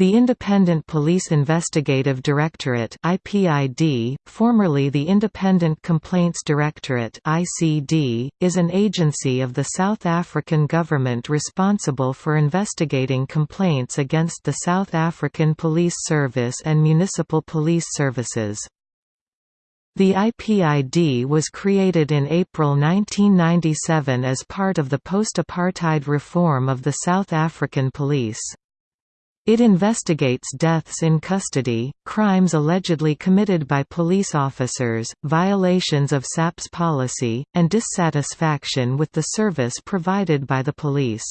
The Independent Police Investigative Directorate (IPID), formerly the Independent Complaints Directorate (ICD), is an agency of the South African government responsible for investigating complaints against the South African Police Service and municipal police services. The IPID was created in April 1997 as part of the post-apartheid reform of the South African Police. It investigates deaths in custody, crimes allegedly committed by police officers, violations of SAPS policy, and dissatisfaction with the service provided by the police.